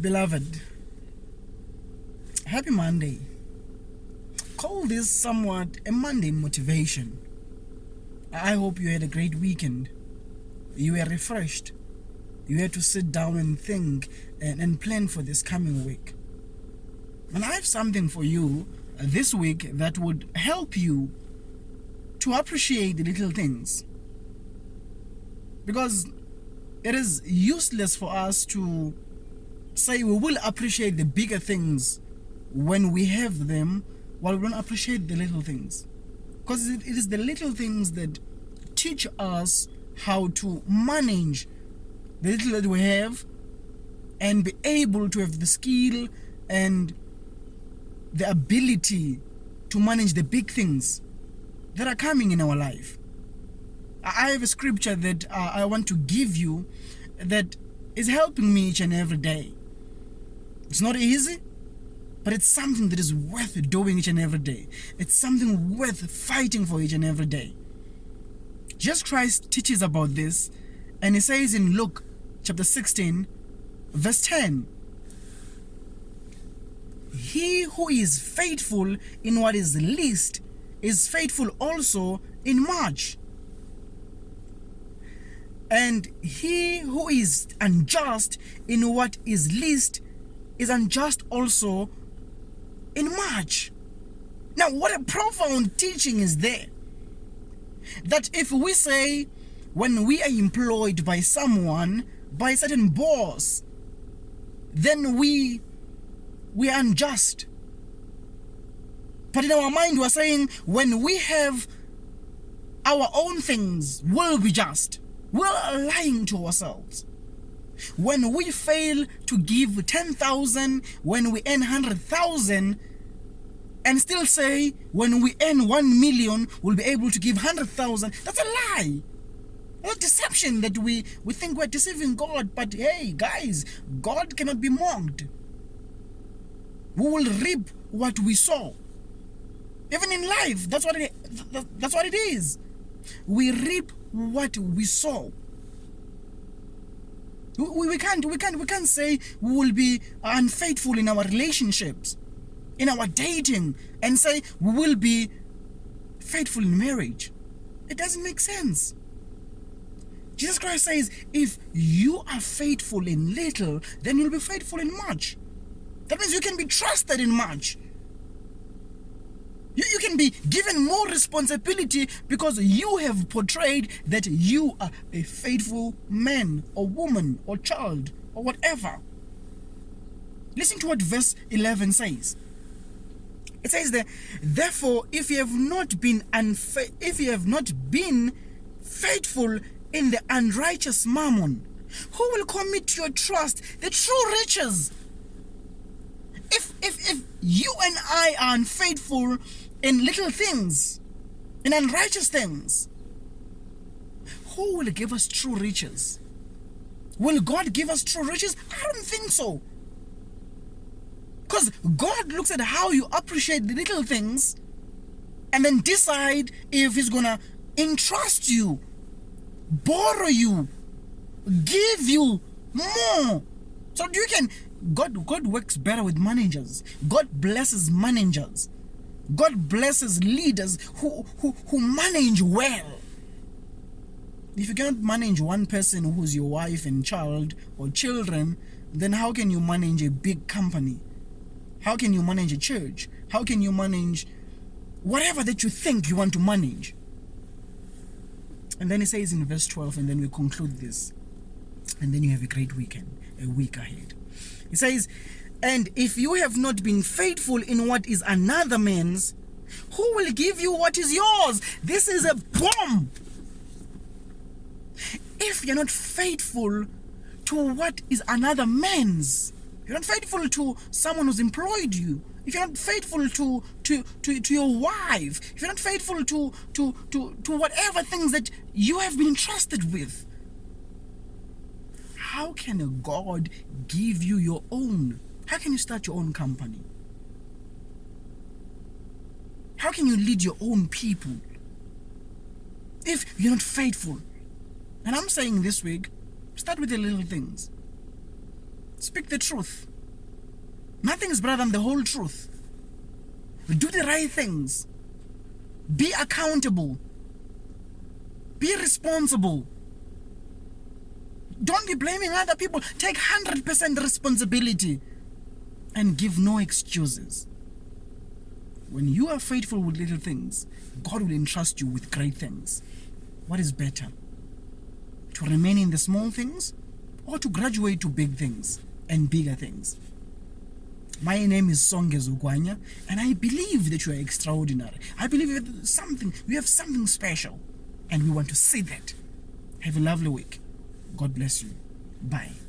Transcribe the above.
Beloved, happy Monday. Call this somewhat a Monday motivation. I hope you had a great weekend. You were refreshed. You had to sit down and think and, and plan for this coming week. And I have something for you uh, this week that would help you to appreciate the little things. Because it is useless for us to say we will appreciate the bigger things when we have them while we don't appreciate the little things. Because it, is the little things that teach us how to manage the little that we have and be able to have the skill and the ability to manage the big things that are coming in our life. I have a scripture that uh, I want to give you that is helping me each and every day. It's not easy, but it's something that is worth doing each and every day. It's something worth fighting for each and every day. Jesus Christ teaches about this, and he says in Luke chapter 16, verse 10 He who is faithful in what is least is faithful also in much. And he who is unjust in what is least is unjust also in much. Now, what a profound teaching is there. That if we say, when we are employed by someone, by a certain boss, then we we are unjust. But in our mind, we're saying when we have our own things, we'll be just. We're lying to ourselves. When we fail to give 10,000 when we earn 100,000 and still say when we earn 1 million we'll be able to give 100,000, that's a lie. A deception that we, we think we're deceiving God, but hey guys, God cannot be mocked. We will reap what we sow. Even in life, that's what it, that's what it is. We reap what we sow. We, we can't we can't we can't say we will be unfaithful in our relationships, in our dating, and say we will be faithful in marriage. It doesn't make sense. Jesus Christ says, if you are faithful in little, then you'll be faithful in much. That means you can be trusted in much. You, you can be given more responsibility because you have portrayed that you are a faithful man or woman or child or whatever. Listen to what verse 11 says. It says that, therefore, if you have not been unfa- if you have not been faithful in the unrighteous mammon, who will commit your trust the true riches? If if if you and I are unfaithful in little things, in unrighteous things, who will give us true riches? Will God give us true riches? I don't think so. Because God looks at how you appreciate the little things and then decide if He's gonna entrust you, borrow you, give you more. So you can God God works better with managers. God blesses managers. God blesses leaders who, who, who manage well. If you cannot manage one person who's your wife and child or children, then how can you manage a big company? How can you manage a church? How can you manage whatever that you think you want to manage? And then he says in verse 12, and then we conclude this. And then you have a great weekend, a week ahead. He says, and if you have not been faithful in what is another man's, who will give you what is yours? This is a bomb. If you're not faithful to what is another man's, you're not faithful to someone who's employed you, if you're not faithful to, to, to, to your wife, if you're not faithful to, to, to, to whatever things that you have been entrusted with, how can a God give you your own? How can you start your own company? How can you lead your own people if you're not faithful? And I'm saying this week, start with the little things. Speak the truth. Nothing is better than the whole truth. Do the right things. Be accountable. Be responsible. Don't be blaming other people. Take 100% responsibility and give no excuses. When you are faithful with little things, God will entrust you with great things. What is better? To remain in the small things or to graduate to big things and bigger things? My name is Songe Zugwanya, and I believe that you are extraordinary. I believe have something, you have something special, and we want to see that. Have a lovely week. God bless you. Bye.